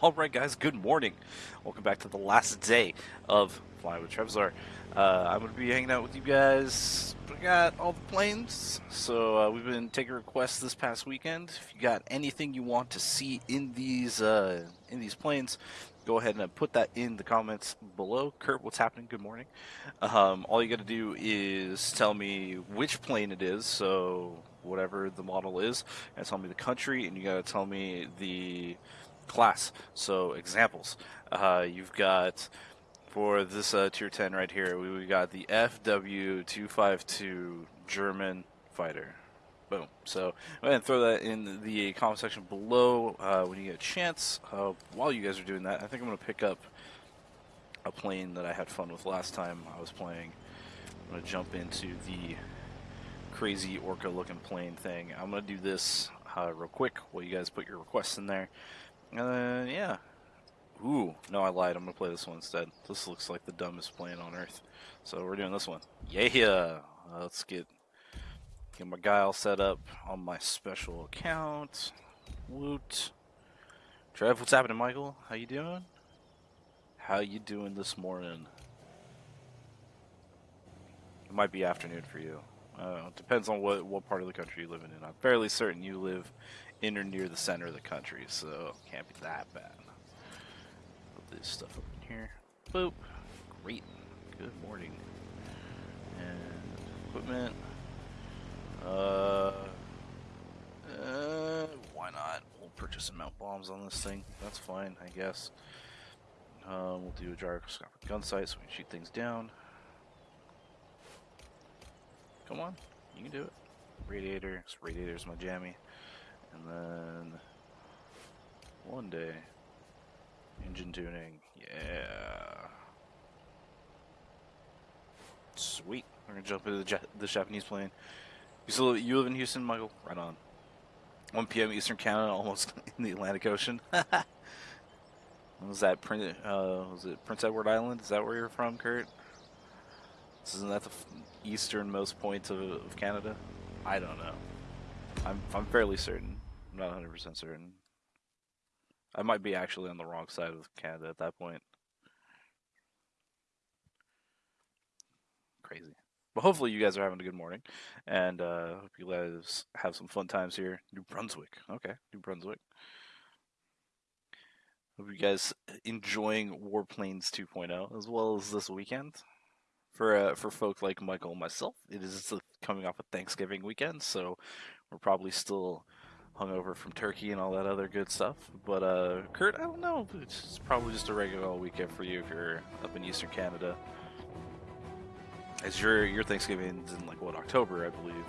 Alright guys, good morning. Welcome back to the last day of Flying with Trevzar. Uh, I'm going to be hanging out with you guys. We got all the planes, so uh, we've been taking requests this past weekend. If you got anything you want to see in these uh, in these planes, go ahead and put that in the comments below. Kurt, what's happening? Good morning. Um, all you got to do is tell me which plane it is, so whatever the model is, and tell me the country, and you got to tell me the class. So examples, uh, you've got for this uh, tier 10 right here, we, we got the FW252 German fighter. Boom. So go ahead and throw that in the comment section below uh, when you get a chance. Uh, while you guys are doing that, I think I'm going to pick up a plane that I had fun with last time I was playing. I'm going to jump into the crazy orca looking plane thing. I'm going to do this uh, real quick while you guys put your requests in there. And then, yeah. Ooh, no, I lied. I'm to play this one instead. This looks like the dumbest plane on Earth. So we're doing this one. Yeah! Uh, let's get, get my guy all set up on my special account. Woot. Trev, what's happening, Michael? How you doing? How you doing this morning? It might be afternoon for you. Uh, depends on what, what part of the country you live in. I'm fairly certain you live in or near the center of the country, so can't be that bad. Put this stuff up in here. Boop. Great. Good morning. And equipment. Uh, uh, why not? We'll purchase and mount bombs on this thing. That's fine, I guess. Um, we'll do a gyroscopic gun sight so we can shoot things down. Come on, you can do it. Radiator, radiator's my jammy. And then one day, engine tuning, yeah. Sweet. We're gonna jump into the, the Japanese plane. You still live, you live in Houston, Michael? Right on. 1 p.m. Eastern Canada, almost in the Atlantic Ocean. was that Prince? Uh, was it Prince Edward Island? Is that where you're from, Kurt? Isn't that the easternmost point of, of Canada? I don't know. I'm I'm fairly certain. Not 100 percent certain. I might be actually on the wrong side of Canada at that point. Crazy. But hopefully you guys are having a good morning, and uh, hope you guys have some fun times here. New Brunswick. Okay, New Brunswick. Hope you guys enjoying Warplanes 2.0 as well as this weekend for uh, for folk like Michael and myself, it is coming off a Thanksgiving weekend, so we're probably still hungover from turkey and all that other good stuff. But uh, Kurt, I don't know. It's probably just a regular weekend for you if you're up in Eastern Canada. As your your Thanksgiving's in like what October, I believe.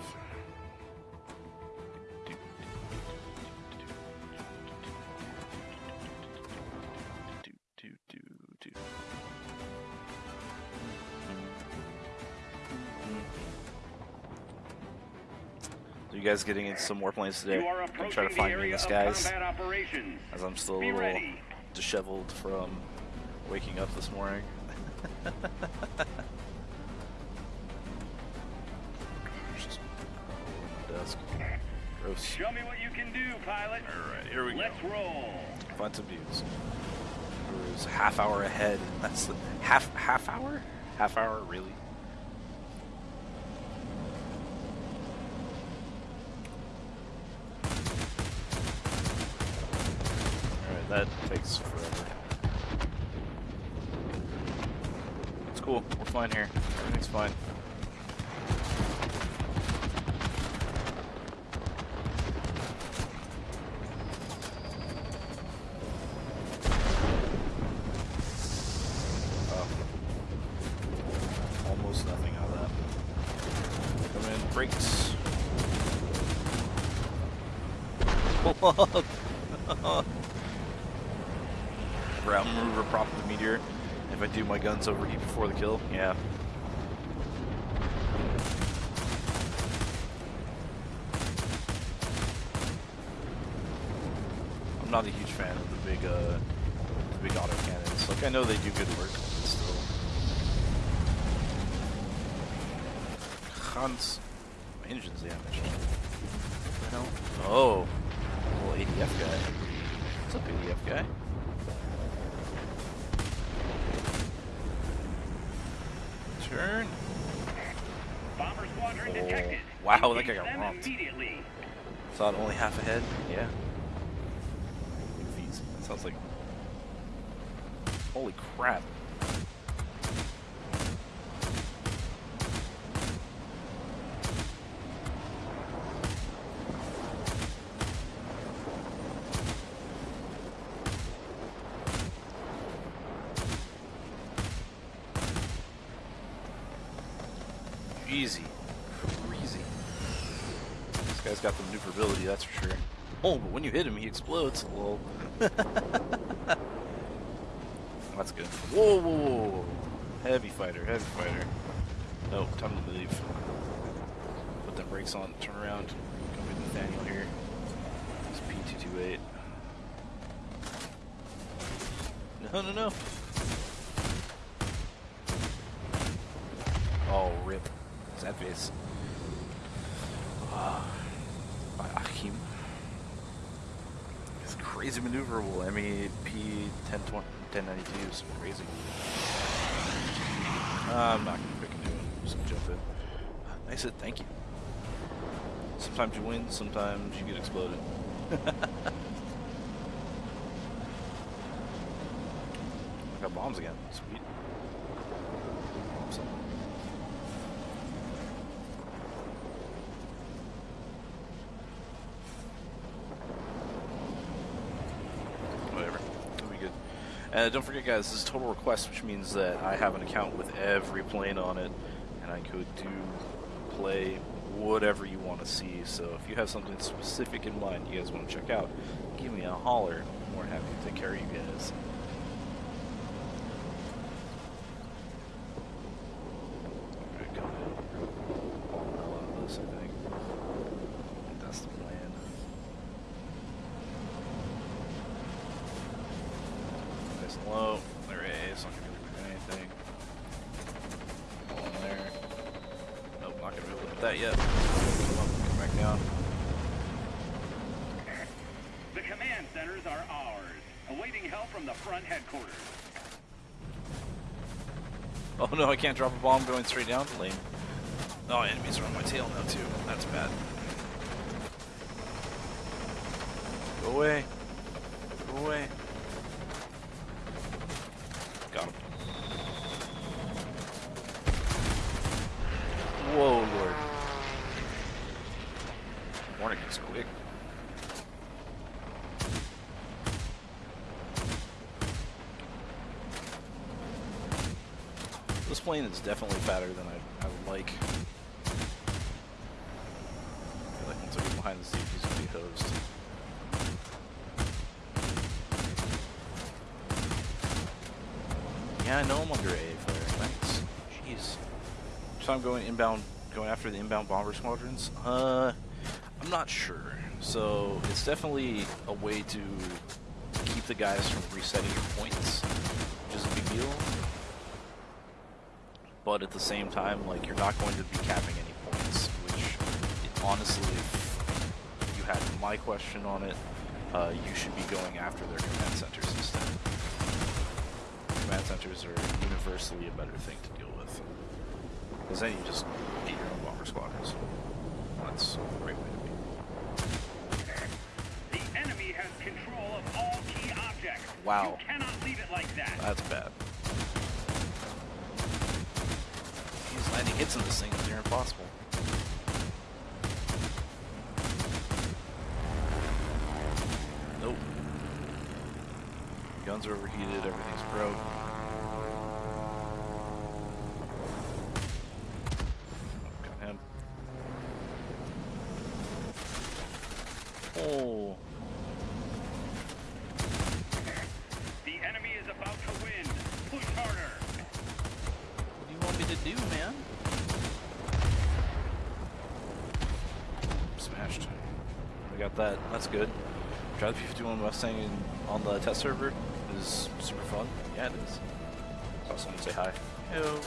Guys getting into some more planes today. I'm trying to find me these guys. As I'm still a little disheveled from waking up this morning. Gross. Show me what you can do, pilot. Alright, here we Let's go. Let's roll. Find some views. It was half hour ahead. That's the half half hour? Half hour, really? that takes forever. It's cool. We're fine here. Everything's fine. Oh. Almost nothing out of that. Come in, brakes. Pull up! ground maneuver prop the meteor. If I do my guns overheat before the kill, yeah. I'm not a huge fan of the big, uh, the big auto cannons. Like I know they do good work, but still. Hans, my engine's damaged. What the hell? Oh, little ADF guy. What's up, ADF guy? detected. Wow, that guy got romped. Thought only half a head? Yeah. These. Sounds like. Holy crap. Easy. Crazy. This guy's got the maneuverability, that's for Oh, but when you hit him, he explodes. Lol. that's good. Whoa, whoa, whoa, whoa. Heavy fighter, heavy fighter. Oh, time to leave. Put the brakes on, turn around. Come with Nathaniel here. It's P228. No, no, no. Oh, rip. Sad face. Ah, by Akim. It's crazy maneuverable. MEP 1020, 1092 is crazy. Uh, I'm not gonna pick one. I'm just jump in. I said thank you. Sometimes you win, sometimes you get exploded. I got bombs again. Sweet. Awesome. Whatever. It'll be good. And uh, don't forget, guys, this is total request, which means that I have an account with every plane on it, and I could do, play, whatever you want to see. So if you have something specific in mind you guys want to check out, give me a holler. More happy to take care of you guys. Alright, go ahead. A lot of this, I think. That's the plan. Nice and low. There it is. Not gonna be able to do anything. Go in there. Nope, not gonna be able to hit that yet. Come back down. The command centers are ours, awaiting help from the front headquarters. Oh no, I can't drop a bomb going straight down. Lame. Oh, enemies are on my tail now too. That's bad. Go away. Go away. Got him. Whoa, Lord. Warning is quick. This plane is definitely fatter than I, I would like. I feel like once I get behind the seat, he's gonna be hosed. Yeah, I know I'm under A flare. Thanks. Jeez. I'm going inbound, going after the inbound bomber squadrons. Uh, I'm not sure. So it's definitely a way to keep the guys from resetting your points, which is a big deal. But at the same time, like you're not going to be capping any points, which it, honestly, if you had my question on it, uh, you should be going after their command centers instead. Command centers are universally a better thing to deal with. Because then you just get your own bomber squadrons. That's a great way to be. The enemy has control of all key objects. Wow. You cannot leave it like that. That's bad. He's landing hits in this thing is near impossible. Nope. Guns are overheated, everything's broke. Got him. Oh. The enemy is about to win. Push harder. What do you want me to do, man? Smashed. We got that. That's good. Drive the P-51 Mustang in, on the test server is super fun. Yeah, it is. I Saw someone say hi. Hello.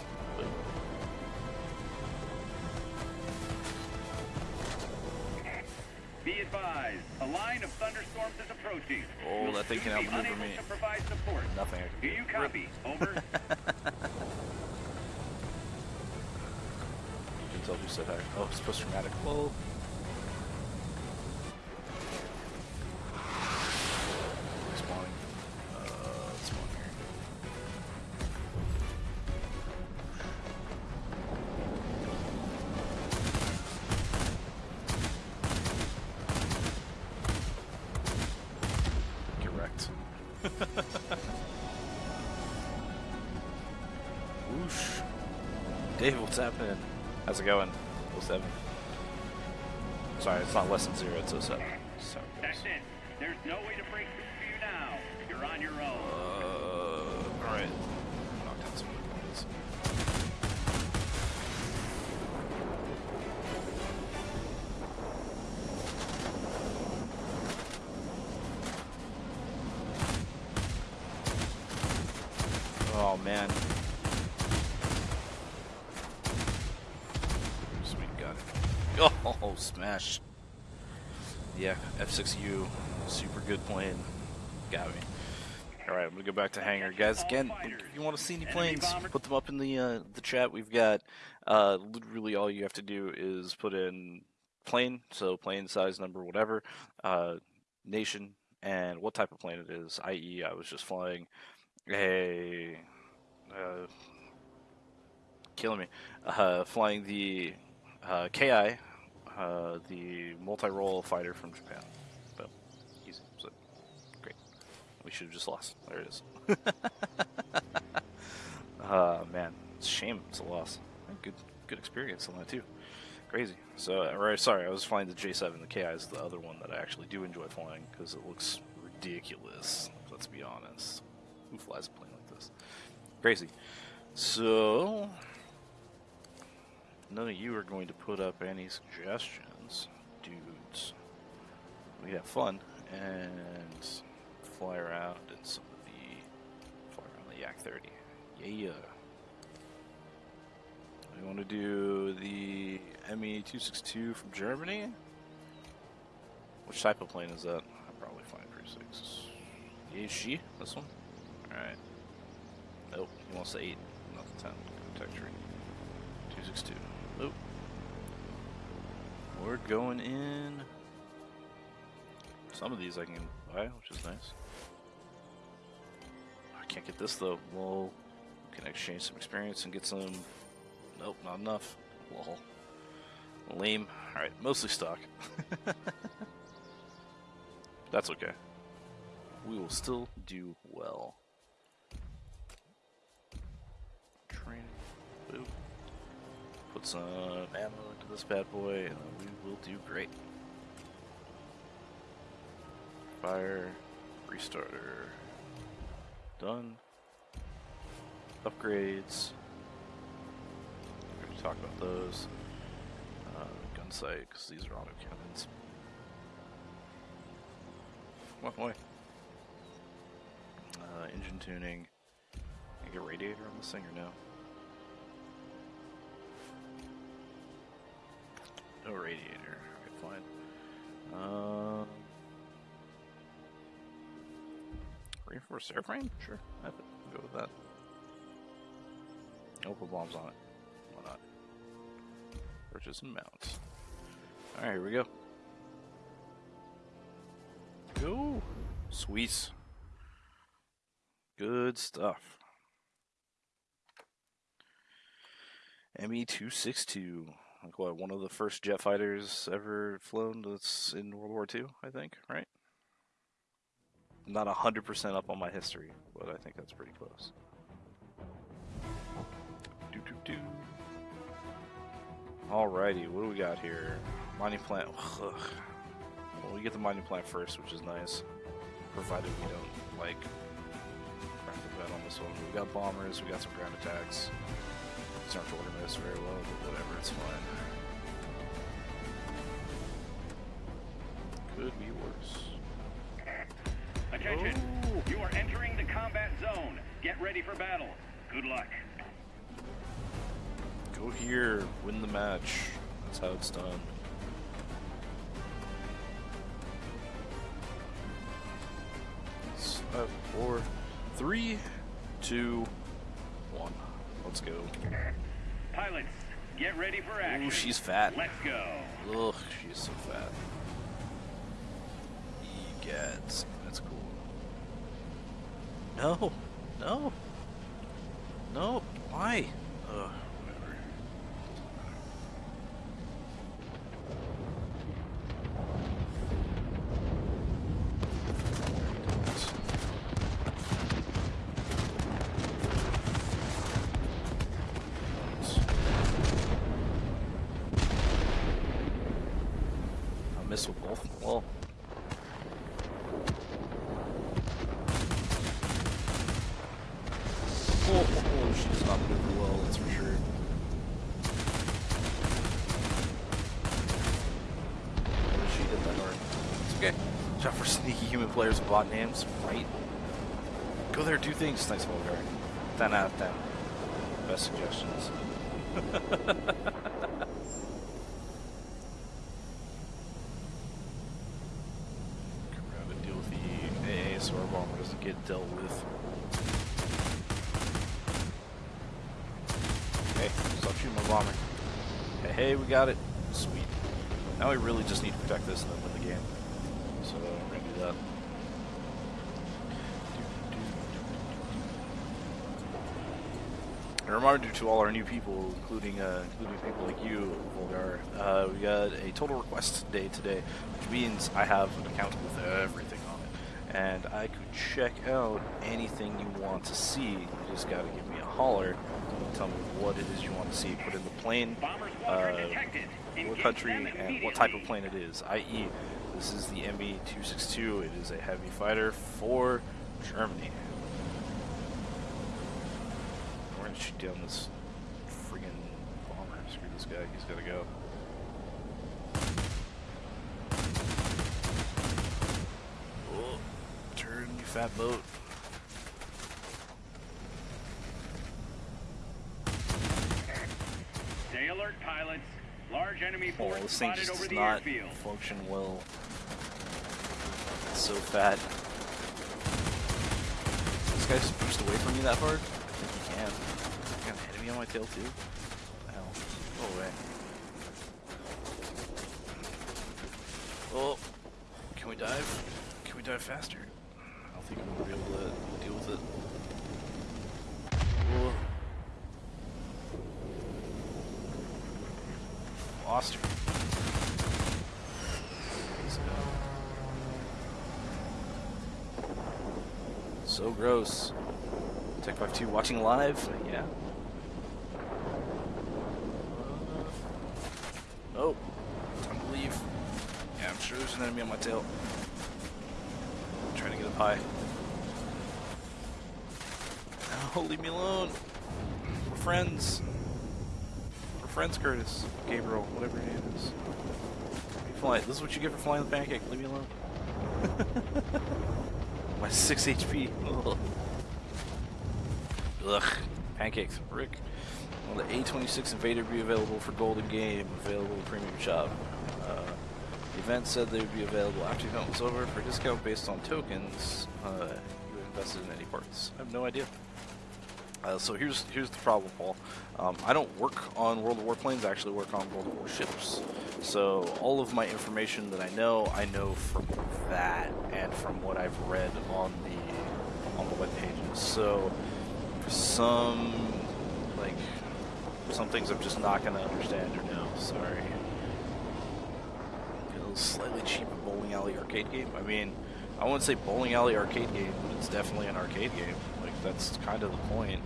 Advised, a line of thunderstorms is approaching. Oh, You'll that thing soon can be outmaneuver unable me. to provide support. Nothing I Do can you copy? Over. tell who said hi. Oh, it's post traumatic. Whoa. What's happening? How's it going? 07. Sorry, it's not less than zero, it's 07. Back to hangar. Guys, again, you want to see any planes, put them up in the uh, the chat. We've got uh, literally all you have to do is put in plane, so plane size, number, whatever, uh, nation, and what type of plane it is. I.e., I was just flying a uh, killing me, uh, flying the uh, Ki, uh, the multi-role fighter from Japan. But easy, so great. We should have just lost. There it is. uh, man, it's shame it's a loss. Good, good experience on that too. Crazy. So, right, sorry, I was flying the J7. The Ki is the other one that I actually do enjoy flying because it looks ridiculous. Let's be honest. Who flies a plane like this? Crazy. So, none of you are going to put up any suggestions, dudes. We have fun and fly around in some of the fly around the Yak 30. Yeah. We want to do the ME 262 from Germany. Which type of plane is that? I'm probably flying 36. Is she? This one? Alright. Nope, he wants the 8, not the 10. Tech tree. 262. Nope. We're going in. Some of these I can which is nice. I can't get this though. Well, we can exchange some experience and get some. Nope, not enough. Lol. Lame. Alright, mostly stock. That's okay. We will still do well. Training. Boop. Put some ammo into this bad boy, and we will do great. Fire. Restarter. Done. Upgrades. We're going to talk about those. Uh, gun sight, because these are auto cannons. What boy? Uh, engine tuning. I get radiator on this thing or no? Radiator. Alright, fine. Um, reinforced airframe? Sure, I. I'll go with that. I'll put bombs on it. Why not? Purchase and mount. Alright, here we go. Go! Sweet. Good stuff. ME two six two. Like what, one of the first jet fighters ever flown that's in World War II, I think, right? Not hundred percent up on my history, but I think that's pretty close. Do do do. Alrighty, what do we got here? Mining plant. Ugh. Well, we get the mining plant first, which is nice, provided we don't like crap the bed on this one. We got bombers, we got some ground attacks. These aren't organized very well, but whatever, it's fine. Could be worse. Attention. Oh. You are entering the combat zone. Get ready for battle. Good luck. Go here, win the match. That's how it's done. Five, uh, four, three, two, one. Let's go. Pilots, Get ready for action. Ooh, she's fat. Let's go. Ugh, she's so fat. Egats. That's cool. No, no, no. Why? Ugh, whatever. I miss with both. Well, oh, oh, oh, she does not move well. That's for sure. What did she hit that hard? It's okay. Shot for sneaky human players with bot names, right? Go there, do things. Nice Volgar. 10 out of 10. Best suggestions. Come around and deal with the AA so our bomber doesn't get dealt with. Hey, stop shooting my bomber. Hey, hey, we got it. Sweet. Now we really just need to protect this and then win the game. So we're gonna do that. A reminder to all our new people, including uh, including people like you, Volgar. Uh, we got a total request day today, which means I have an account with everything on it, and I could check out anything you want to see. You just gotta give me a holler, tell me what it is you want to see. Put in the plane, uh, what country and what type of plane it is. I.e., this is the ME-262. It is a heavy fighter for Germany. We're gonna shoot down this friggin' bomber. Screw this guy. He's gotta go. Oh, turn, you fat boat. Stay alert, pilots. Large enemy Oh, force this thing spotted just over does not airfield. function well. It's so fat. This guy's pushed away from me that hard? I think he can. Enemy on my tail too? What the hell? Oh, can we dive? Can we dive faster? I don't think I'm gonna be able to deal with it. Oh. Lost her. So gross. Tech 52 watching live? Yeah. Oh, time to leave. Yeah, I'm sure there's an enemy on my tail. I'm trying to get up high. Oh, leave me alone. We're friends. We're friends, Curtis. Gabriel, whatever your name is. Fly. This is what you get for flying the pancake. Leave me alone. My 6 HP. Ugh. Ugh. Pancakes. Rick. The A26 Invader be available for Golden Game? Available Premium Shop. Event said they would be available after the event was over for a discount based on tokens uh, you invested in any parts. I have no idea. Uh, so here's here's the problem, Paul. Um, I don't work on World of Warplanes. I actually work on World of Warships. So all of my information that I know, I know from that and from what I've read on the on the web pages. So some like some things I'm just not gonna understand or know. Sorry. Slightly cheaper bowling alley arcade game. I mean, I wouldn't say bowling alley arcade game, but it's definitely an arcade game. Like that's kind of the point.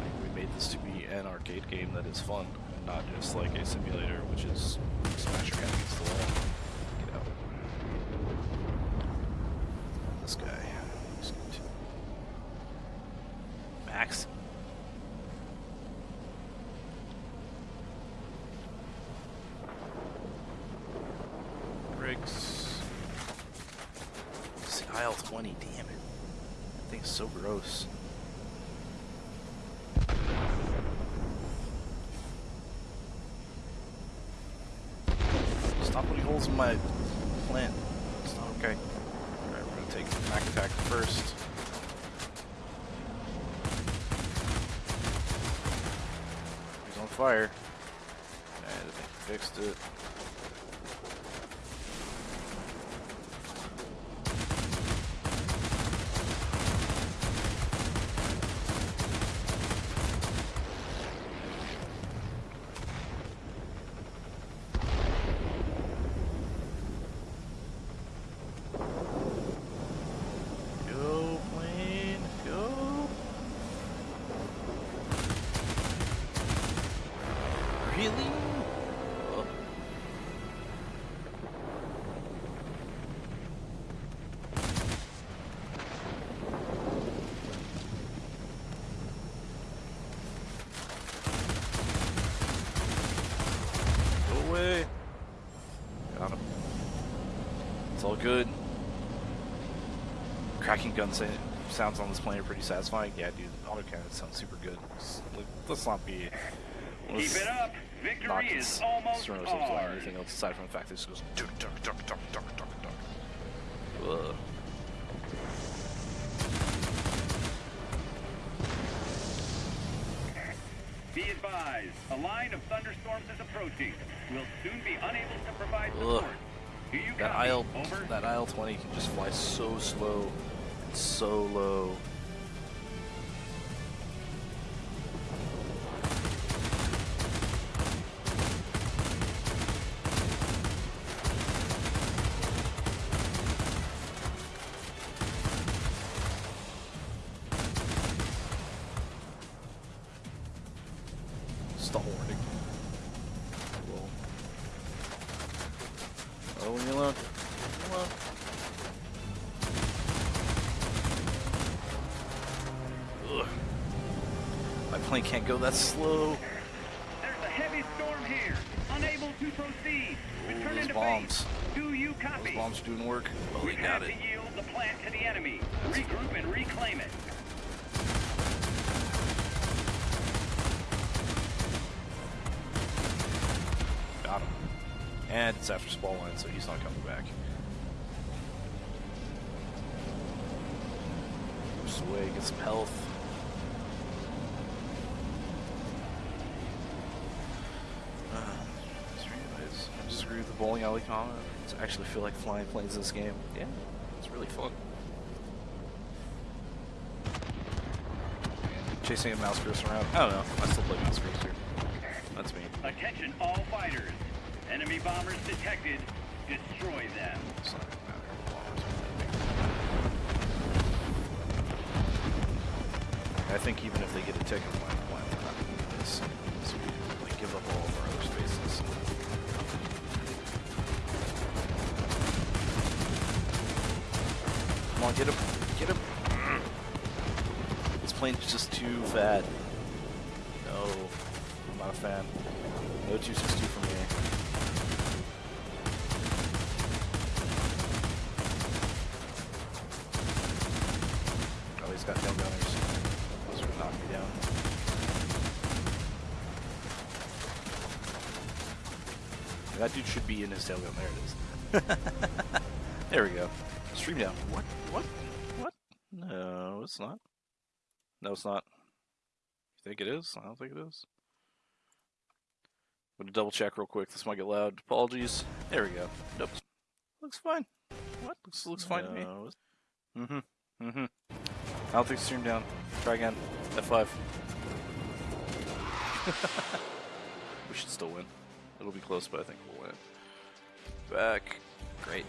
Like, we made this to be an arcade game that is fun, and not just like a simulator, which is smash against the wall. Get out. This guy. He's good too. Max. Briggs. See, Il-20, damn it. That thing's so gross. Stop putting holes in my plant. It's not okay. Alright, we're gonna take Mac attack first. He's on fire. And I think we fixed it. Go, plane, go. Really? Oh. Go away. Got him. It's all good. Cracking gun sounds on this plane are pretty satisfying. Yeah, dude, autocannon sounds super good. Let's, let's not be. Let's Keep it up. Not Victory is cons- almost concern ourselves with ours. anything else aside from the fact that just goes duck, duck, duck, duck, duck, duck, duck. Ugh. Be advised, a line of thunderstorms is approaching. We'll soon be unable to provide Ugh. support. Do you That copy? aisle, Over. that Il-20 can just fly so slow, and so low. Can't go that slow. There's a heavy storm here. Unable to proceed. Return those bombs. Do you Those bombs doing work. Oh, we got it. to yield the plant to the enemy. Regroup and reclaim it. Got him. And it's after spawn line, so he's not coming back. Just away, get some health. Uh, anyways, I disagree with the bowling alley comment. I actually feel like flying planes in this game. Yeah, it's really fun. Chasing a mouse cursor around. I don't know. I still play mouse cursor. That's me. Attention all fighters. Enemy bombers detected. Destroy them. It's not gonna matter. I think even if they get a ticket on my plan, they're not gonna do this. So we like give up all of our other spaces. Come on, get him! Get him! This plane's just too fat. No, I'm not a fan. No 262 for me. Oh, he's got tail gunners. Those are knock me down. That dude should be in his tail gun. There it is. there we go. Stream down. What? No, it's not. You think it is? I don't think it is. I'm gonna double check real quick. This might get loud. Apologies. There we go. Nope. Looks fine. What? Looks looks fine to me. Mm-hmm. Mm-hmm. I don't think stream down. Try again. F5. we should still win. It'll be close, but I think we'll win. Back. Great.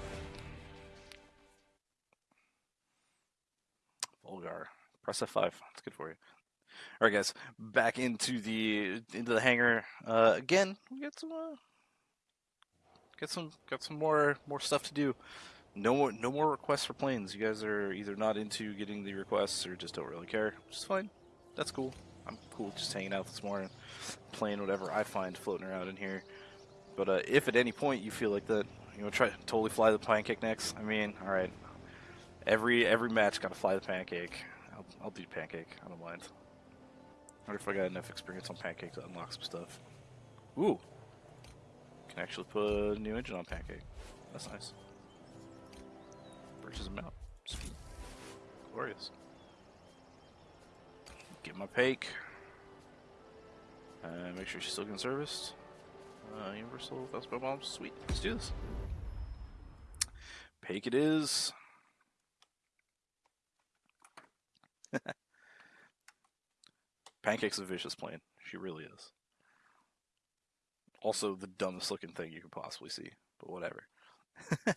Volgar. Press F5. That's good for you. All right, guys. Back into the into the hangar. Uh, again, we got some uh, got some got some more more stuff to do. No more no more requests for planes. You guys are either not into getting the requests or just don't really care, which is fine. That's cool. I'm cool just hanging out this morning, playing whatever I find floating around in here. But uh, if at any point you feel like that, you to try totally fly the pancake next. I mean, all right. Every every match got to fly the pancake. I'll, I'll do pancake. I don't mind. I wonder if I got enough experience on pancake to unlock some stuff. Ooh. Can actually put a new engine on pancake. That's nice. Purchase them out. Sweet. Glorious. Get my pake. Uh, make sure she's still getting serviced. Uh, universal fastball bombs. Sweet. Let's do this. Pake it is. Pancake's a vicious plane. She really is. Also, the dumbest looking thing you could possibly see, but whatever. do,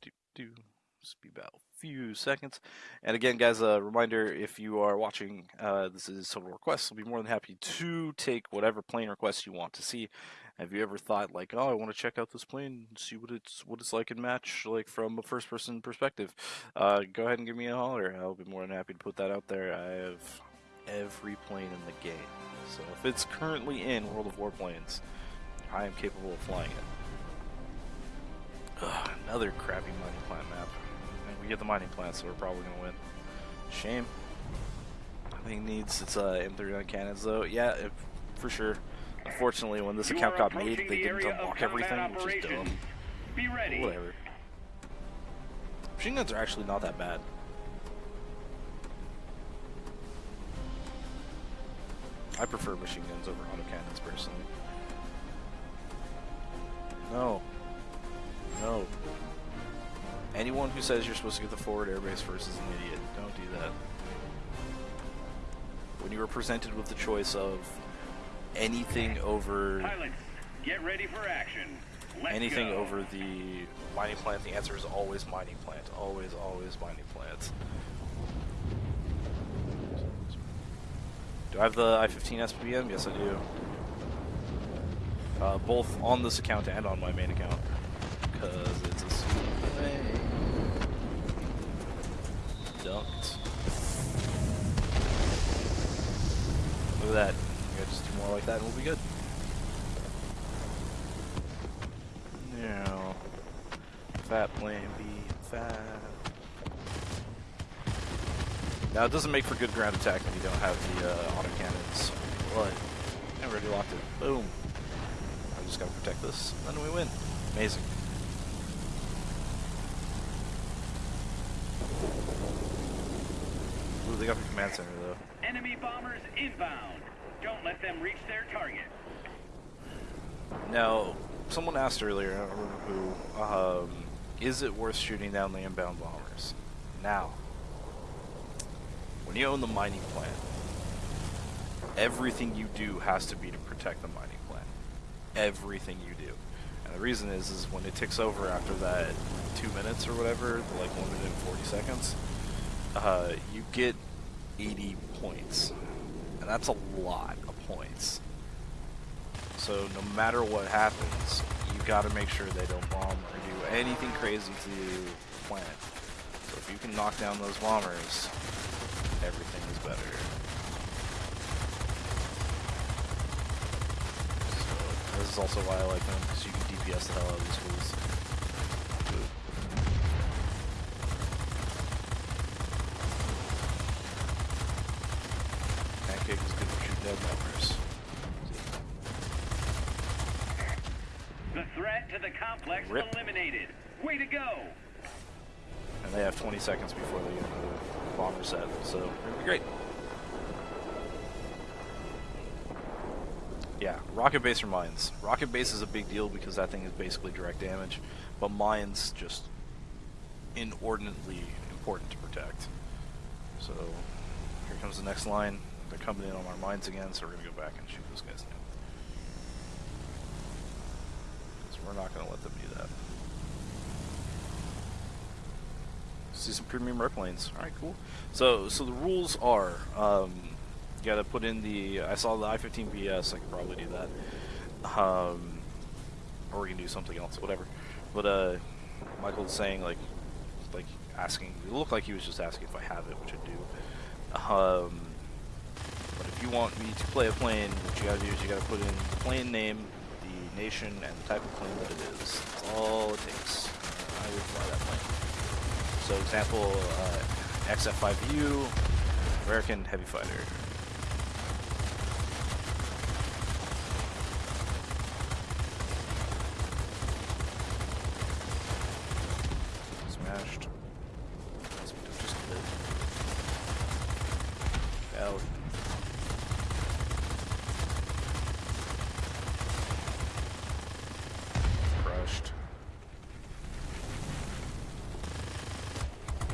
do, do. Just be about a few seconds. And again, guys, a reminder if you are watching, uh, this is Total Requests. I'll be more than happy to take whatever plane requests you want to see. Have you ever thought like, oh, I want to check out this plane, see what it's what it's like in match, like from a first person perspective? Uh, go ahead and give me a holler. I'll be more than happy to put that out there. I have every plane in the game, so if it's currently in World of Warplanes, I am capable of flying it. Ugh, another crappy mining plant map. And we get the mining plant, so we're probably gonna win. Shame. I think needs its uh, M39 cannons though. Yeah, for sure. Unfortunately, when this You account got made, they the didn't unlock everything, which is dumb. Be ready. whatever. Machine guns are actually not that bad. I prefer machine guns over autocannons personally. No. No. Anyone who says you're supposed to get the forward airbase first is an idiot. Don't do that. When you are presented with the choice of anything over Pilots, get ready for action. Let's anything go. over the mining plant, the answer is always mining plant. Always, always mining plants. Do I have the I-15 SPM? Yes, I do. Uh, both on this account and on my main account. Because it's a thing. Dunked. Look at that. We got just two more like that and we'll be good. No. Fat plan B, fat. Now it doesn't make for good ground attack when you don't have the uh, auto cannons, but I already locked it. Boom. I just gotta protect this, then we win. Amazing. Ooh, they got the command center though. Enemy bombers inbound. Don't let them reach their target. Now, someone asked earlier, I don't remember who, um, is it worth shooting down the inbound bombers? Now, when you own the mining plant, everything you do has to be to protect the mining plant. Everything you do. And the reason is, is when it ticks over after that two minutes or whatever, like one minute and 40 seconds, uh, you get 80 points. And that's a lot of points. So no matter what happens, you got to make sure they don't bomb or do anything crazy to the plant. So if you can knock down those bombers, everything is better. So this is also why I like them because you can DPS the hell out of these fools. Pancake is good for shooting dead bombers. The threat to the complex Rip. eliminated. Way to go. And they have 20 seconds before they get the bomber set, so it'll be great. Yeah, rocket base or mines. Rocket base is a big deal because that thing is basically direct damage, but mines just inordinately important to protect. So here comes the next line. They're coming in on our mines again, so we're gonna go back and shoot those guys down. So we're not gonna let them do that. see some premium airplanes. All right, cool. So, so the rules are, um, you got to put in the. I saw the I-15 BS. I could probably do that, um, or we can do something else, whatever. But uh, Michael was saying like, like asking. It looked like he was just asking if I have it, which I do. Um, but if you want me to play a plane, what you got to do is you got to put in the plane name, the nation, and the type of plane that it is. That's all it takes. I would fly that plane. So example, uh, XF5U, American Heavy Fighter. Smashed. Just a bit. Out.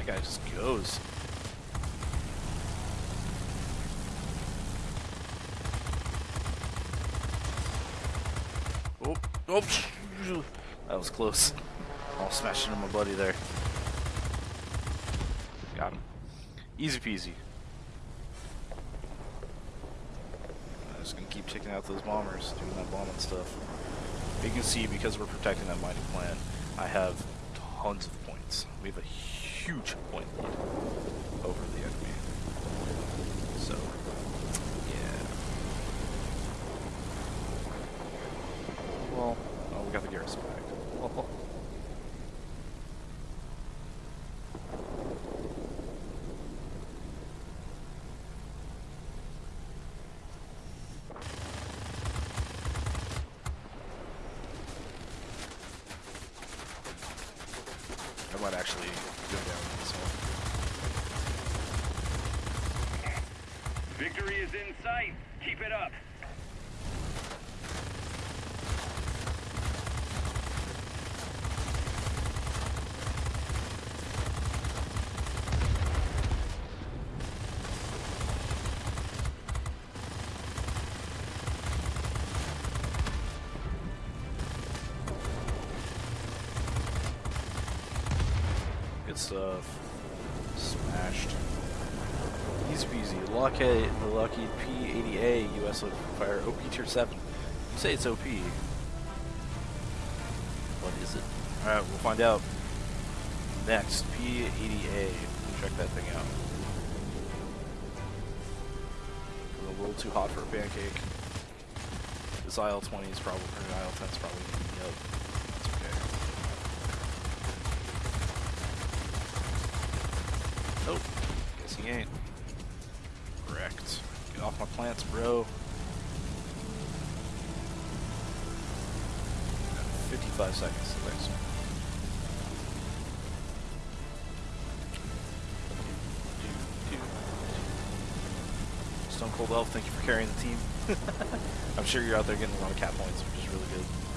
guy just goes. Oh, oh, that was close. All smashing into my buddy there. Got him. Easy peasy. I'm just gonna keep taking out those bombers, doing that bombing stuff. You can see, because we're protecting that mighty plan, I have tons of points. We have a huge point lead over the enemy. So, yeah. Well, oh, we got the garrison back. I might actually go down with this one. Victory is in sight. Keep it up. Good stuff. Smashed. Easy peasy. The Lockheed P-80A US Fire OP Tier 7. You say it's OP. What is it? Alright, we'll find out. Next, P-80A. Check that thing out. A little too hot for a pancake. This Il-20 is probably, or IL-10 is probably up. That's okay. Nope. Guess he ain't. Cold Elf, thank you for carrying the team. I'm sure you're out there getting a lot of cat points, which is really good.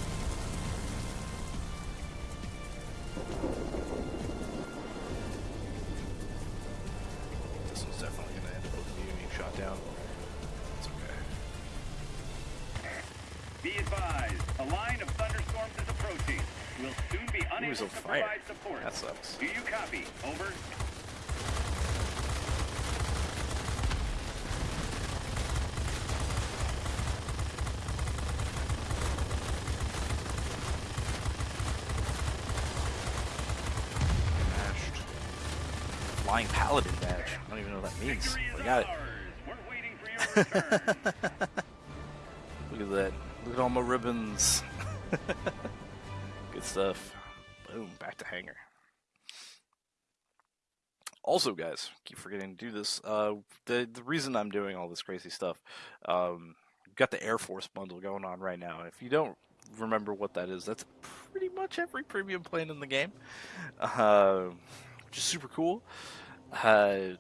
Flying Paladin badge. I don't even know what that means. I got it. Look at that. Look at all my ribbons. Good stuff. Boom, back to hangar. Also, guys, keep forgetting to do this. Uh, the the reason I'm doing all this crazy stuff, um, got the Air Force bundle going on right now. If you don't remember what that is, that's pretty much every premium plane in the game, uh, which is super cool. Uh,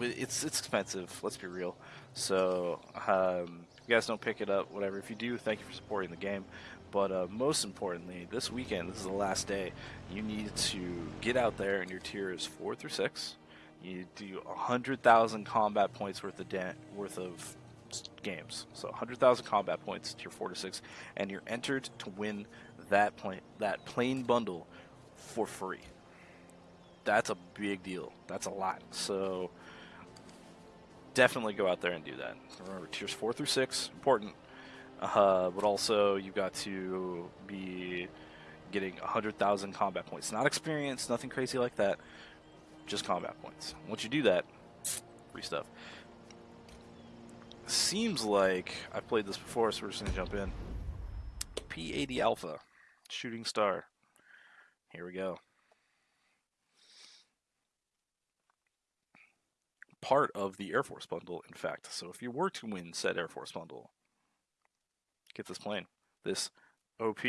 it's it's expensive. Let's be real. So um, you guys don't pick it up, whatever. If you do, thank you for supporting the game. But uh, most importantly, this weekend, this is the last day. You need to get out there, and your tier is four through six. You do hundred thousand combat points worth of worth of games. So hundred thousand combat points, tier four to six, and you're entered to win that plane that plane bundle for free. That's a big deal. That's a lot. So definitely go out there and do that. Remember, tiers four through six, important. Uh, but also, you've got to be getting 100,000 combat points. Not experience, nothing crazy like that. Just combat points. Once you do that, free stuff. Seems like I've played this before, so we're just going to jump in. P80 Alpha, Shooting Star. Here we go. Part of the Air Force bundle, in fact. So if you were to win said Air Force bundle, get this plane, this OP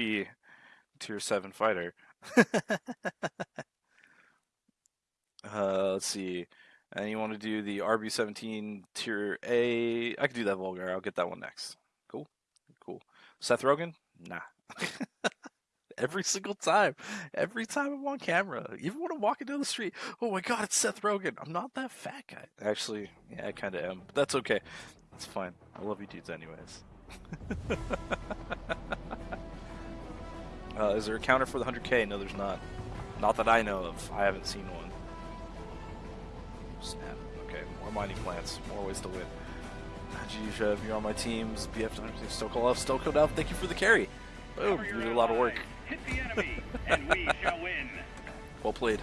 Tier 7 fighter. uh, let's see. And you want to do the RB 17 Tier A? I could do that Volgar. I'll get that one next. Cool. Cool. Seth Rogen? Nah. Every single time. Every time I'm on camera. Even when I'm walking down the street. Oh my god, it's Seth Rogen. I'm not that fat guy. Actually, yeah, I kind of am. But that's okay. That's fine. I love you dudes anyways. uh, is there a counter for the 100k? No, there's not. Not that I know of. I haven't seen one. Snap. Okay, more mining plants. More ways to win. Geez, you're on my team's BF Stokolov. Stokolov, thank you for the carry. Boom, you did a lot of work. Hit the enemy, and we shall win. Well played.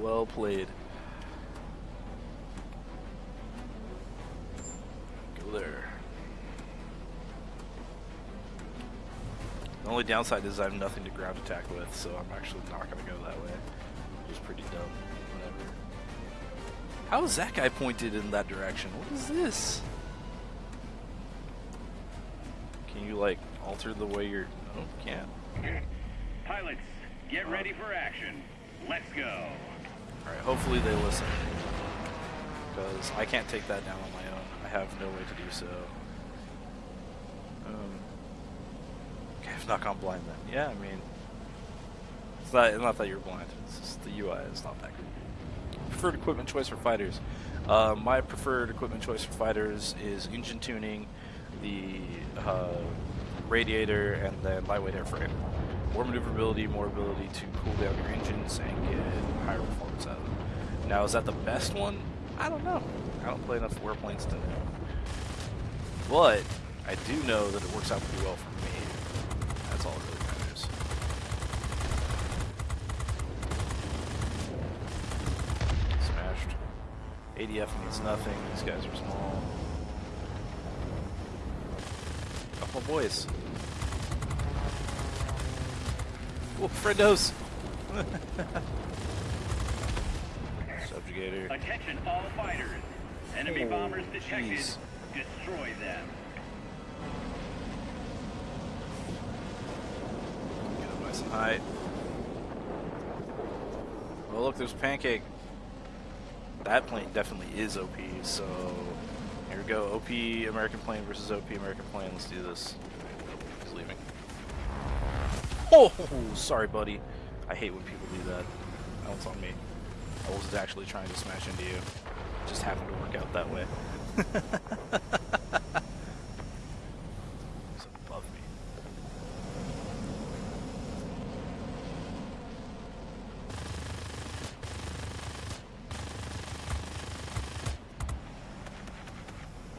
Well played. Go there. The only downside is I have nothing to ground attack with, so I'm actually not going to go that way. Which is pretty dumb. Whatever. How is that guy pointed in that direction? What is this? Can you, like, alter the way you're... Oh, can't. Pilots, get ready for action. Let's go. Alright, hopefully they listen. Because I can't take that down on my own. I have no way to do so. Um, okay, I've not gone blind then. Yeah, I mean... It's not, not that you're blind. It's just the UI is not that good. Preferred equipment choice for fighters. Uh, my preferred equipment choice for fighters is engine tuning, the uh, radiator, and then lightweight airframe. More maneuverability, more ability to cool down your engines and get higher performance out of them. Now, is that the best one? I don't know. I don't play enough warplanes to know. But I do know that it works out pretty well for me. That's all that really matters. Smashed. ADF means nothing. These guys are small. Couple boys. Oh, friendos! Subjugator. Attention all fighters. Enemy Oh, bombers detected. jeez. Destroy them. Get up nice and high. Oh, look, there's Pancake. That plane definitely is OP, so here we go. OP American plane versus OP American plane. Let's do this. He's leaving. Oh, sorry, buddy. I hate when people do that. That one's on me. I wasn't actually trying to smash into you. It just happened to work out that way. He's above me.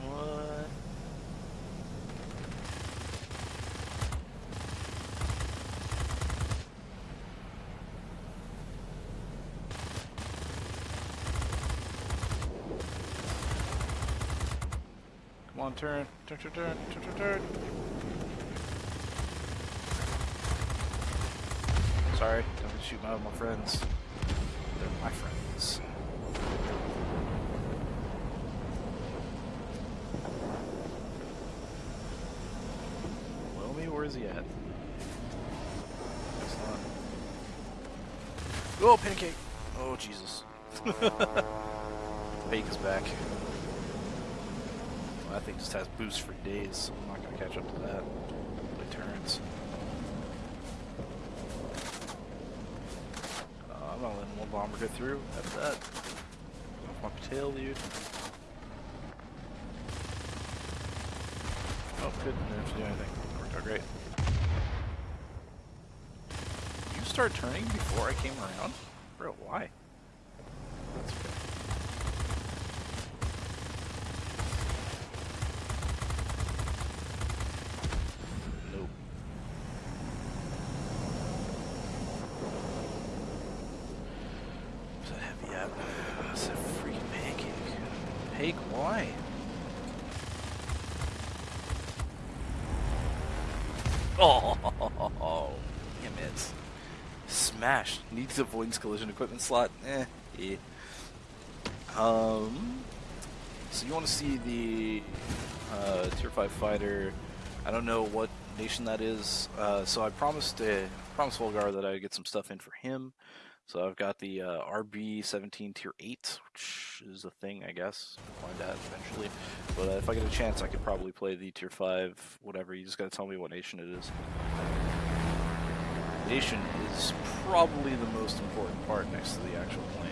What? Come on, turn, turn, turn, turn, turn, turn, turn. Sorry, don't shoot my, my friends. They're my friends. Well, me, where is he at? Not. Oh, pancake! Oh, Jesus. Bake is back. That thing just has boost for days, so I'm not going to catch up to that. Turns. Uh, I'm not letting one bomber go through. That's that. Off my tail, dude. Oh, good. Didn't have to do anything. Worked out great. You start turning before I came around? Bro, why? That's okay. Nope. What's that heavy at? That's a freaking pancake. Pake, why? Oh, damn it. Needs avoidance collision equipment slot. Eh. eh. Um. So you want to see the uh, tier five fighter? I don't know what nation that is. Uh, so I promised uh, promised Volgar that I'd get some stuff in for him. So I've got the uh, RB17 tier 8, which is a thing, I guess. I'll find out eventually. But uh, if I get a chance, I could probably play the tier 5, whatever. You just gotta tell me what nation it is. Foundation is probably the most important part next to the actual plane.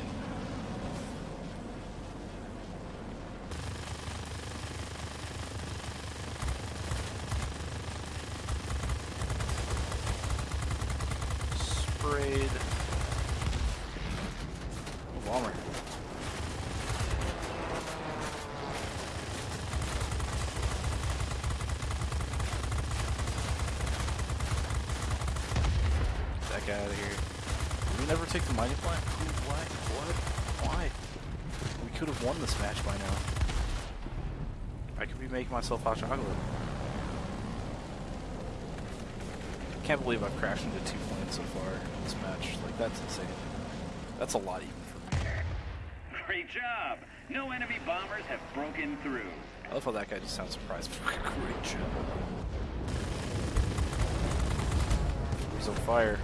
Sprayed. Oh, bomber. Get out of here. Did we never take the mining plant? Why? What? Why? We could have won this match by now. I could be making myself hot chocolate. Can't believe I've crashed into two planes so far in this match. Like, that's insane. That's a lot even for me. Great job. No enemy bombers have broken through. I love how that guy just sounds surprised. Great job. He's on fire.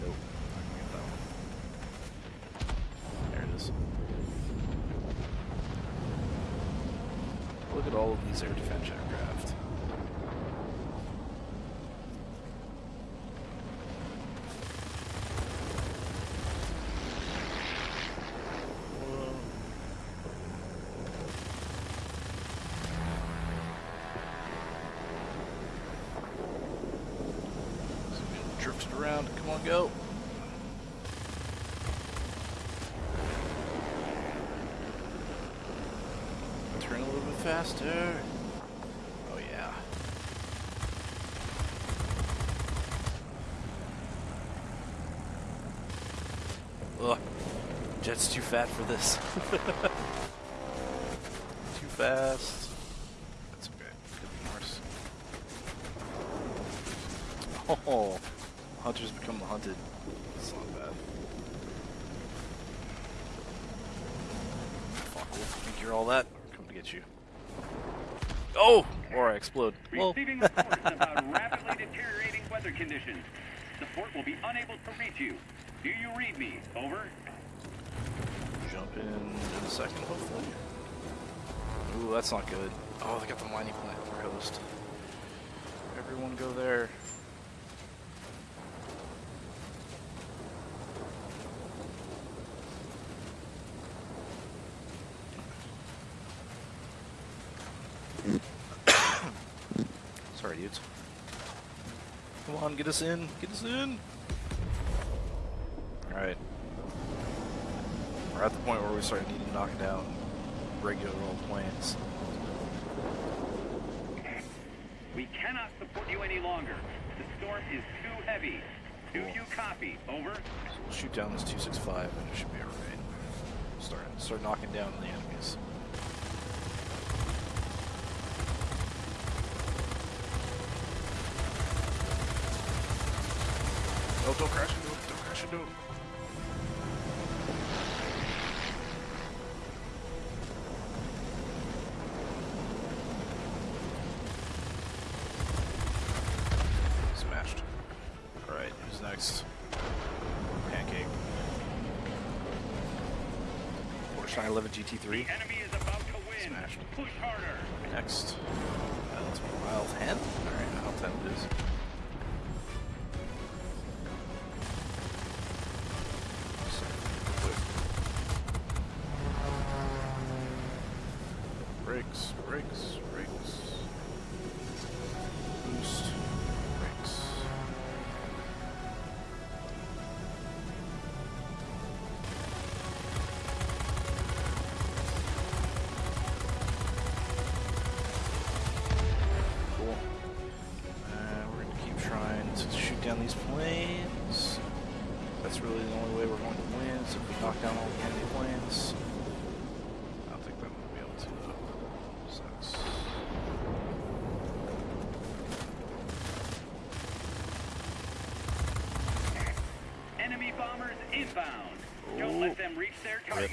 Nope, not gonna get that one. There it is. Look at all of these air defense aircraft. Whoa. So we get drifted around. Come on, go. Turn a little bit faster. Oh yeah. Ugh. Jet's too fat for this. too fast. That's okay. Could be worse. Oh, hunters become the hunted. That's not bad. Fuck, Wolf, think you're all that? I'm to get you. Oh! Or I explode. Well, Receiving reports about rapidly deteriorating weather conditions. The fort will be unable to reach you. Do you read me? Over. jump in in a second, hopefully. Ooh, that's not good. Oh, they got the mining plant for host. Everyone go there. Sorry, dudes. Come on, get us in. Get us in. Alright. We're at the point where we start needing to knock down regular old planes. We cannot support you any longer. The storm is too heavy. Do you copy? Over. So we'll shoot down this 265 and it should be alright. Start start knocking down the enemies. Don't crash into it. Don't crash into it. Smashed. Alright, who's next? Pancake. Porsche 911 GT3. The enemy is about to win. Smashed. Push harder. Next. Down these planes. That's really the only way we're going to win, is if we knock down all the enemy planes. I don't think gonna be able to though. Sucks. Enemy bombers inbound. Don't let them reach their Rip. target.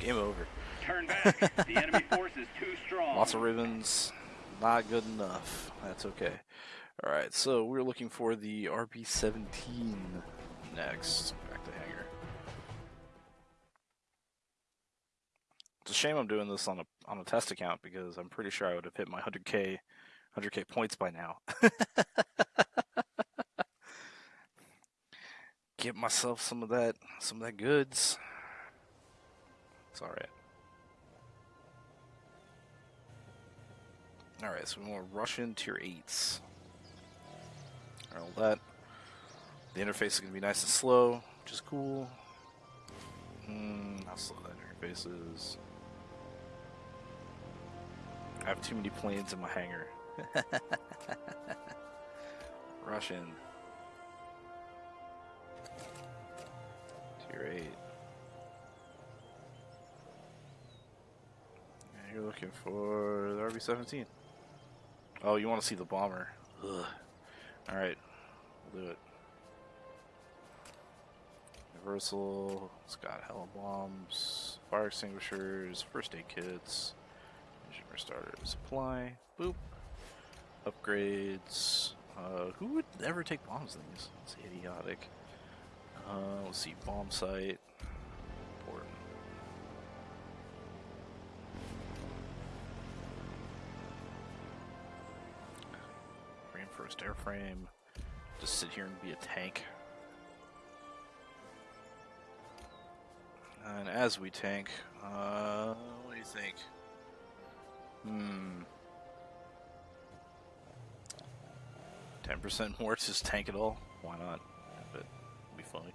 Game over. Turn back. the enemy force is too strong. Lots of ribbons. Not good enough. That's okay. Alright, so we're looking for the RB-17 next. Back to hangar. It's a shame I'm doing this on a on a test account because I'm pretty sure I would have hit my 100k 100k points by now. Get myself some of that, some of that goods. It's all right. All right, so we want Russian tier All that. The interface is going to be nice and slow, which is cool. Hmm, how slow that interface is. I have too many planes in my hangar. Russian. Tier 8. Yeah, you're looking for the RB-17. Oh, you want to see the bomber. Alright, do it. Universal, it's got hella bombs, fire extinguishers, first aid kits, engine restarter, supply, boop, upgrades. Uh, who would ever take bombs these? It's idiotic. Uh, let's see, bomb sight. Reinforced airframe, just sit here and be a tank. And as we tank, uh, what do you think? Hmm. 10% more to just tank it all? Why not? But it'll be funny.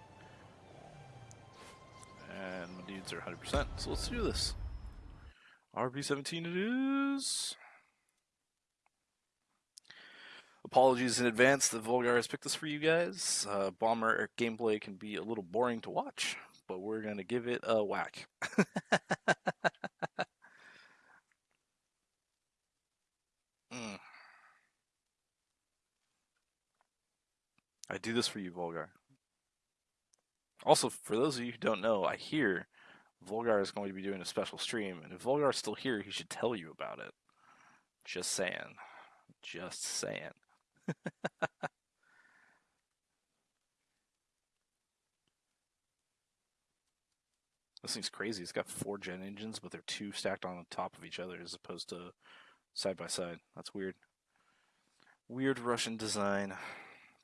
And my dudes are 100%, so let's do this. RB17 it is. Apologies in advance that Volgar has picked this for you guys. Uh, Bomber gameplay can be a little boring to watch, but we're going to give it a whack. mm. I do this for you, Volgar. Also, for those of you who don't know, I hear Volgar is going to be doing a special stream, and if Volgar is still here, he should tell you about it. Just saying. Just saying. This thing's crazy. It's got four gen engines, but they're two stacked on top of each other as opposed to side by side. That's weird. Weird Russian design,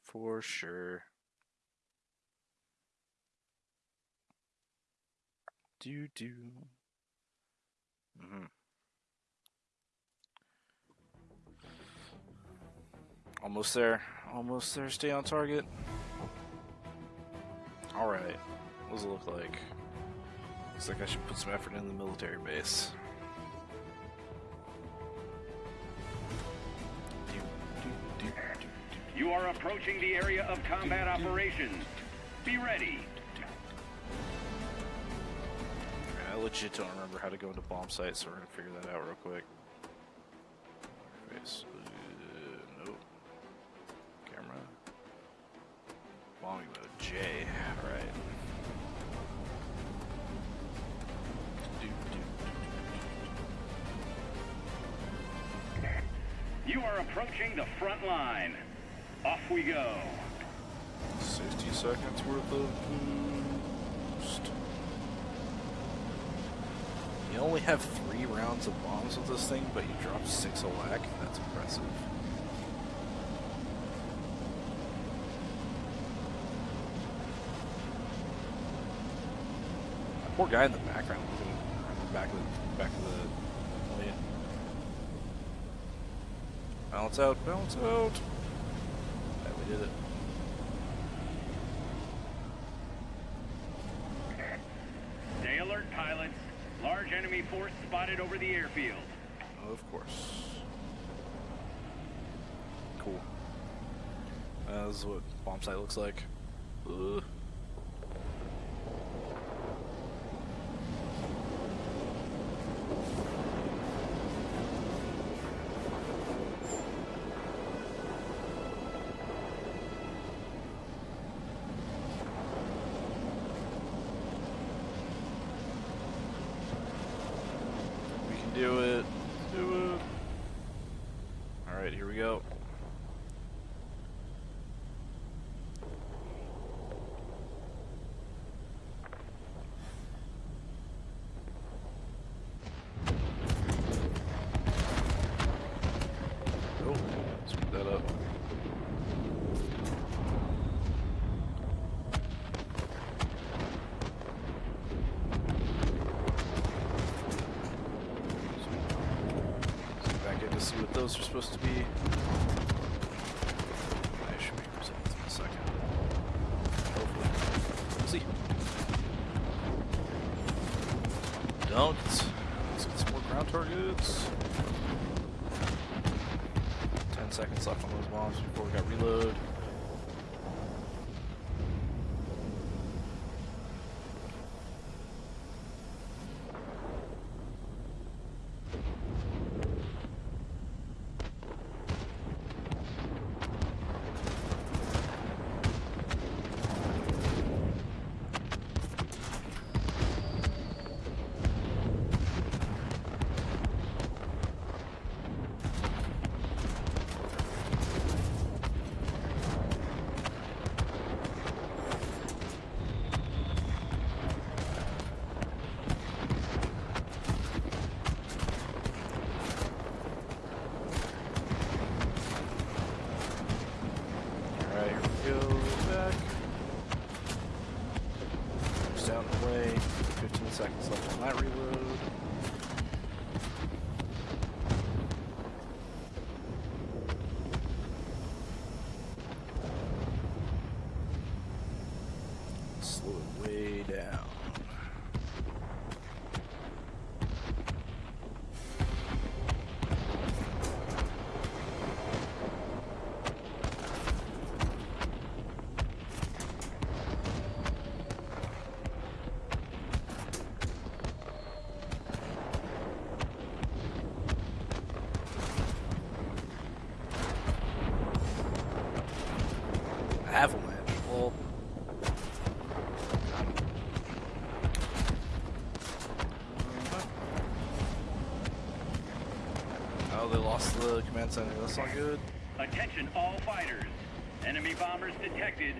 for sure. Do do. Mm-hmm. Almost there. Almost there. Stay on target. Alright. What does it look like? Looks like I should put some effort in the military base. You are approaching the area of combat operations. Be ready. I legit don't remember how to go into bomb sights, so we're gonna figure that out real quick. Face. Bombing mode. J. Alright. You are approaching the front line. Off we go. 60 seconds worth of boost. You only have three rounds of bombs with this thing, but you drop six a whack. That's impressive. Poor guy in the background, looking back of the back of the lane. Balance out, balance out. Yeah, we did it. Stay alert, pilots. Large enemy force spotted over the airfield. Of course. Cool. Uh, this is what bomb sight looks like. Ugh. We can do it. Do it. Alright, here we go. those are supposed to be. I should be results in a second. Hopefully. We'll see. Don't. Let's get some more ground targets. 10 seconds left on those bombs before we got reload. Alright, here we go. Back. Moves down the way. 15 seconds left on that reload. Slow it way down. Avalanche. Well, oh, they lost the command center. That's not good. Attention all fighters. Enemy bombers detected.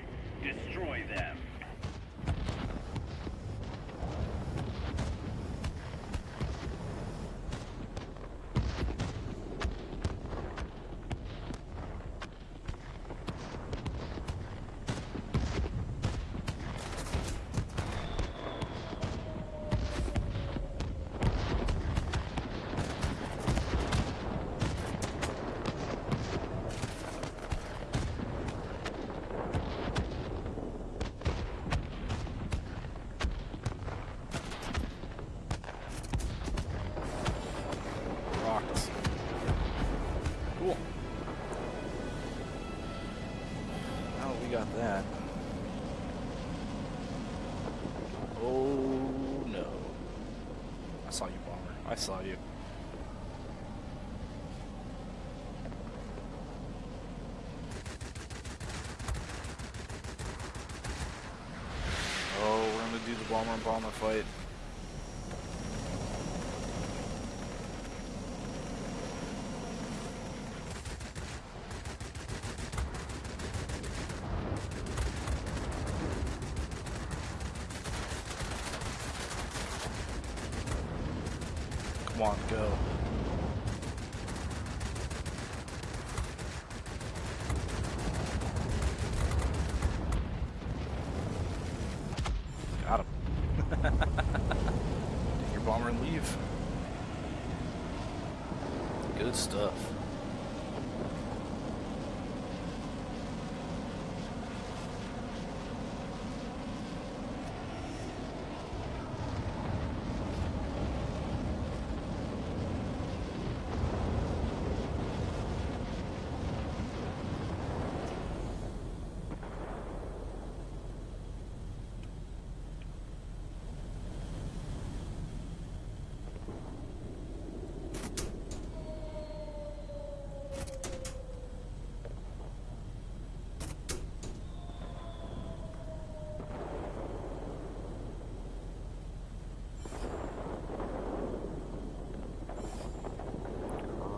Bomber and Bomber fight. Come on, go. Got him. Take your bomber and leave. Good stuff.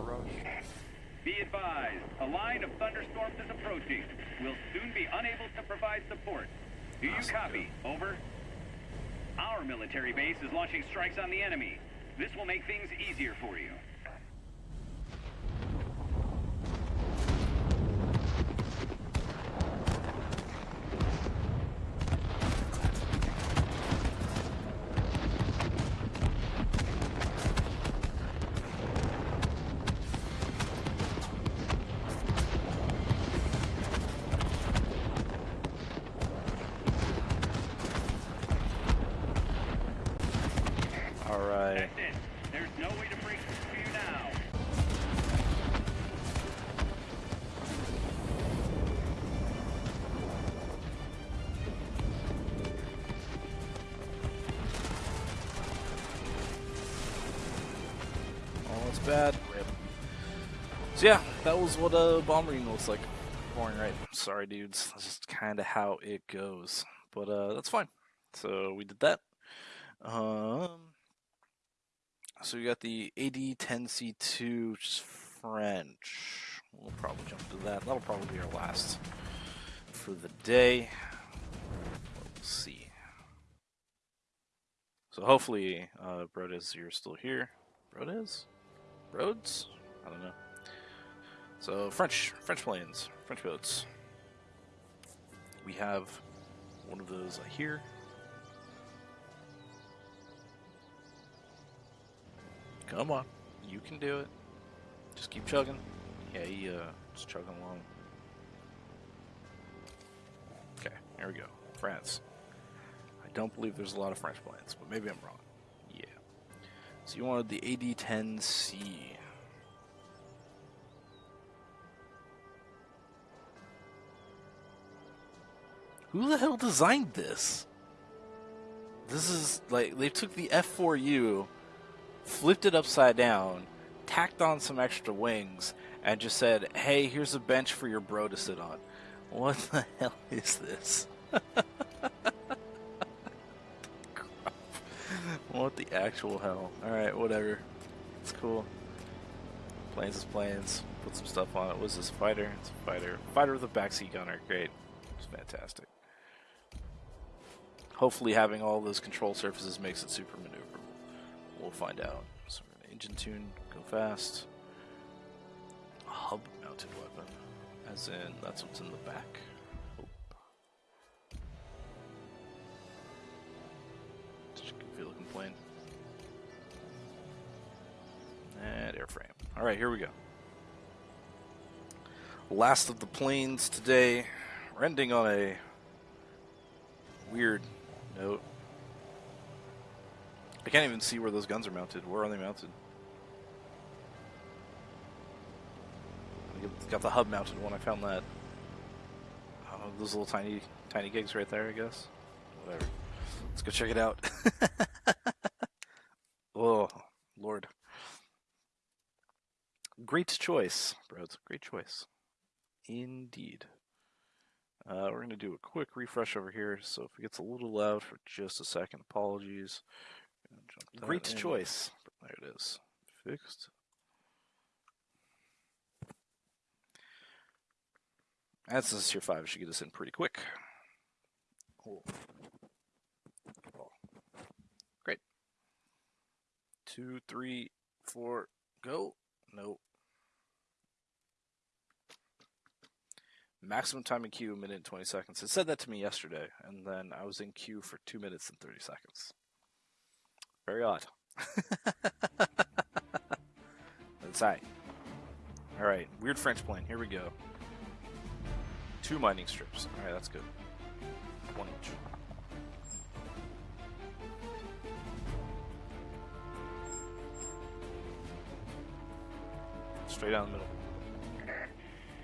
Rush. Be advised, a line of thunderstorms is approaching. We'll soon be unable to provide support. Do you Awesome. copy? Over. Our military base is launching strikes on the enemy. This will make things easier for you. Bad. Rip. So yeah, that was what a bomb ring looks like. Boring, right? Sorry, dudes. That's just kind of how it goes. But uh, that's fine. So we did that. Um, so we got the AD10C2, which is French. We'll probably jump to that. That'll probably be our last for the day. We'll see. So hopefully, uh, Brodes, you're still here. Brodes? Rhodes? I don't know. So French, French planes, French boats. We have one of those here. Come on, you can do it. Just keep chugging. Yeah, he, uh, just chugging along. Okay, here we go. France. I don't believe there's a lot of French planes, but maybe I'm wrong. So you wanted the AD-10C. Who the hell designed this? This is like they took the F4U, flipped it upside down, tacked on some extra wings, and just said, "Hey, here's a bench for your bro to sit on." What the hell is this? what the actual hell? Alright, whatever. It's cool. Planes is planes. Put some stuff on it. What's this fighter? It's a fighter. Fighter with a backseat gunner. Great. It's fantastic. Hopefully having all those control surfaces makes it super maneuverable. We'll find out. So we're gonna engine tune, go fast. Hub mounted weapon. As in, that's what's in the back. Goofy looking plane. And airframe. Alright, here we go. Last of the planes today. We're ending on a weird note. I can't even see where those guns are mounted. Where are they mounted? Got the hub mounted one. I found that. Oh, those little tiny, tiny gigs right there. I guess. Whatever. Let's go check it out. oh, Lord. Great choice, bros. Great choice. Indeed. Uh, we're going to do a quick refresh over here, so if it gets a little loud for just a second, apologies. Gonna jump that Great in. choice. There it is. Fixed. Since it's tier 5, it should get us in pretty quick. Cool. Oh. Great. Two, three, four, go. Nope. Maximum time in queue, a minute and 20 seconds. It said that to me yesterday, and then I was in queue for 2 minutes and 30 seconds. Very odd. That's high. Alright, weird French plane. Here we go. Two mining strips. Alright, that's good. One each. Straight down the middle.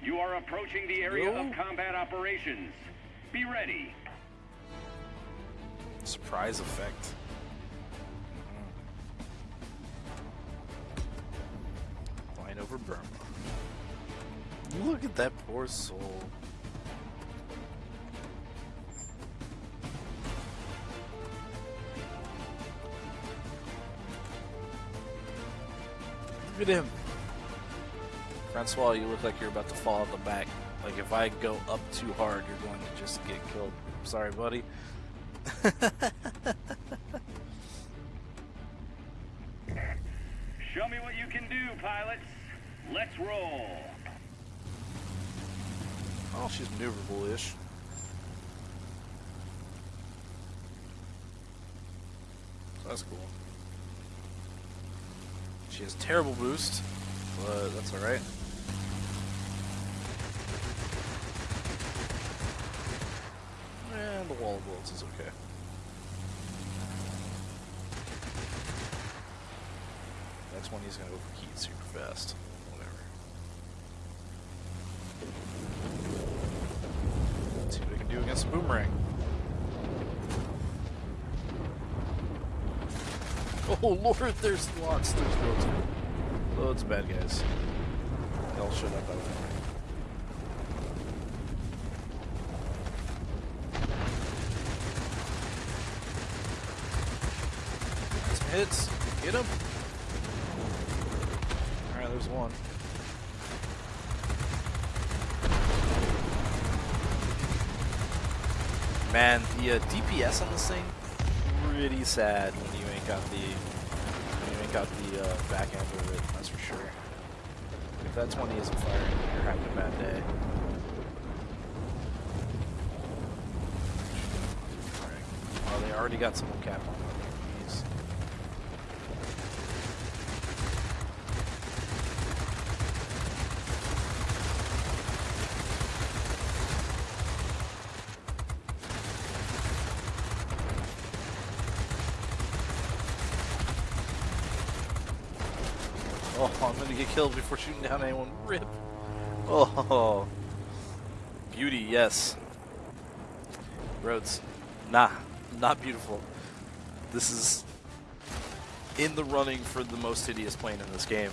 You are approaching the area of combat operations. Be ready. Surprise effect. Flying over Burma. Look at that poor soul. Look at him. Francois, you look like you're about to fall out the back. Like if I go up too hard, you're going to just get killed. Sorry, buddy. Show me what you can do, pilots. Let's roll. Oh, she's maneuverable-ish. So that's cool. She has terrible boost, but that's alright. The wall of bullets is okay. Next one he's going to overheat super fast. Whatever. Let's see what I can do against a boomerang. Oh lord, there's lots, there's loads loads of bad guys. They all showed up out of nowhere. Some hits. Get him. Alright, there's one. Man, the uh, DPS on this thing pretty sad when you ain't got the you ain't got the uh, back end of it. That's for sure. If that 20 isn't firing, you're having a bad day. Oh, they already got someone capped on them. Jeez. Oh, Before shooting down anyone. Rip. Oh. Beauty, yes. Roads. Nah, not beautiful. This is in the running for the most hideous plane in this game.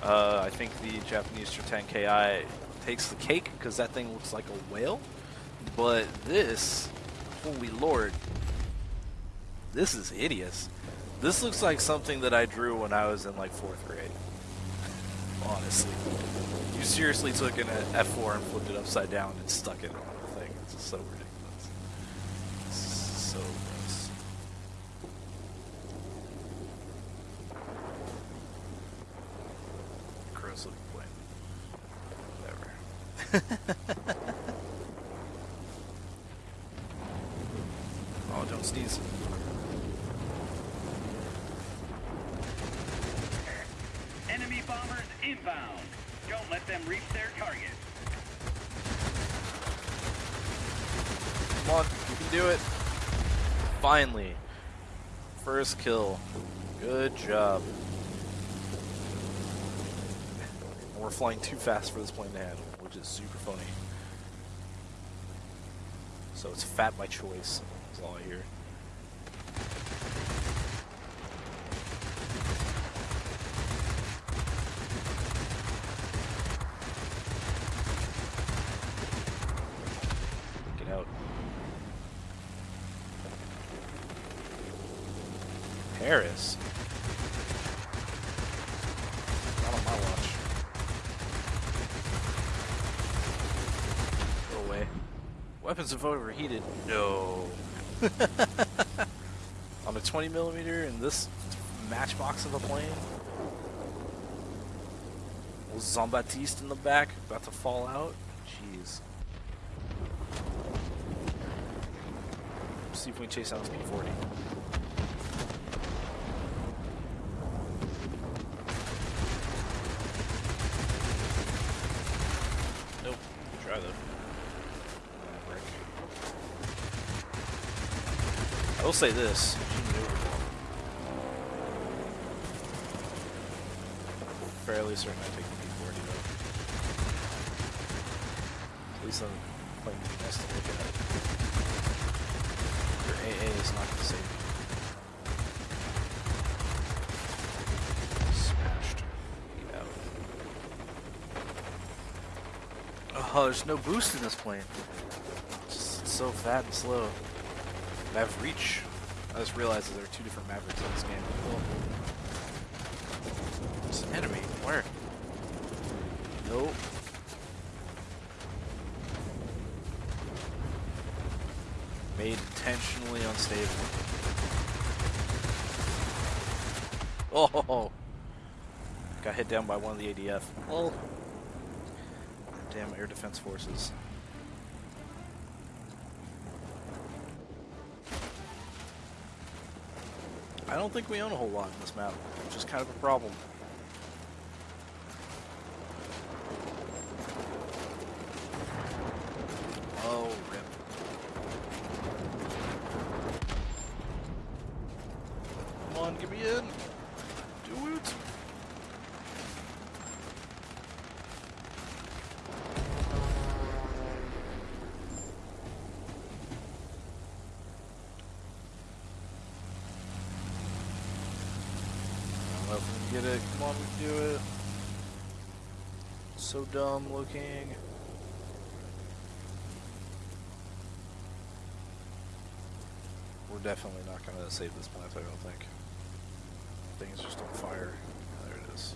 Uh, I think the Japanese Triton KI takes the cake because that thing looks like a whale. But this, holy lord, this is hideous. This looks like something that I drew when I was in like fourth grade. Honestly. You seriously took an F4 and flipped it upside down and stuck it on the thing. It's so ridiculous. So gross. Gross looking plane. Whatever. oh, don't sneeze. Enemy bombers inbound. Don't let them reach their target. Come on, you can do it. Finally. First kill. Good job. And we're flying too fast for this plane to handle, which is super funny. So it's fat by choice, is all I hear. Get out. Paris? Not on my watch. Go away. Weapons have overheated. No. on a 20 millimeter in this matchbox of a plane? Little Zombatiste in the back, about to fall out. Jeez. See if we can chase down this P40. Nope. Try though. Ah, brick. I will say this. Fairly certain I take the P40 though. At least I'm playing the best to look at. Your AA is not going to save you. Smashed. Get. Oh, there's no boost in this plane. It's just so fat and slow. Mav Reach. I just realized that there are two different Mavericks in this game. Cool. It's an enemy. Where? Nope. Made intentionally unstable. Oh! Got hit down by one of the ADF. Well, damn air defense forces. I don't think we own a whole lot in this map, which is kind of a problem. Oh, rip. Come on, get me in. Do it. Get it. Come on, we can do it. So dumb looking. We're definitely not going to save this plant, I don't think. Thing's just on fire. There it is.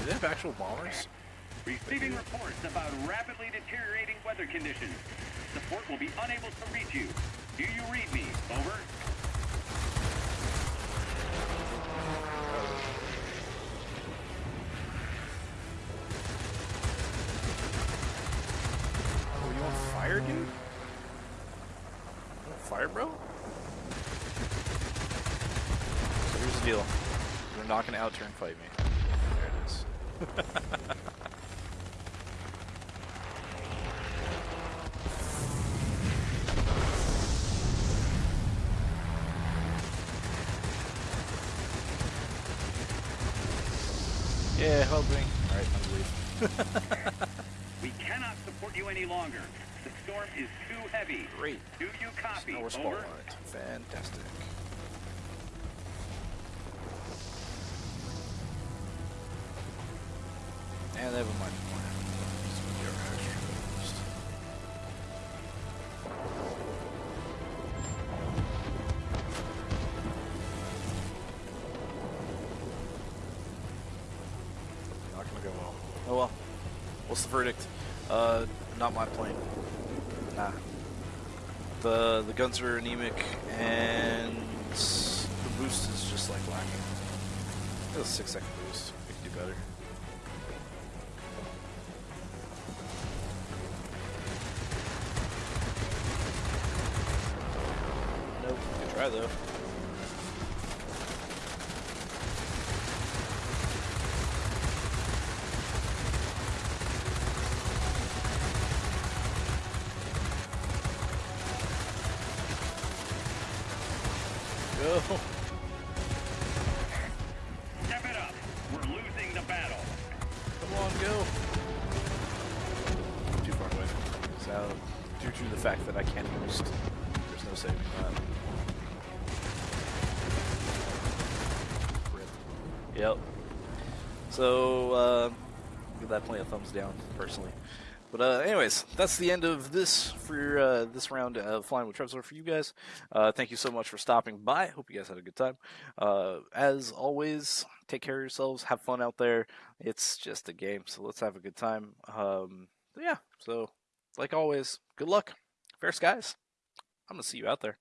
Do they have actual bombers? Receiving reports about rapidly deteriorating weather conditions. The fort will be unable to reach you. Do you read me? Over. Oh, you on fire, dude? You on fire, bro? So here's the deal. You're not gonna out turn fight me. There it is. yeah, help me. Alright, I'm gonna. We cannot support you any longer. The storm is too heavy. Great. Do you copy? No respawn Over. on. Fantastic. Verdict? Uh, not my plane. Nah. The the guns are anemic and the boost is just like lacking. It was six second down, personally. But uh, anyways, that's the end of this for uh, this round of Flying with Trevor for you guys. Uh, thank you so much for stopping by. Hope you guys had a good time. Uh, as always, take care of yourselves. Have fun out there. It's just a game, so let's have a good time. Um, yeah, so like always, good luck. Fair skies. I'm going to see you out there.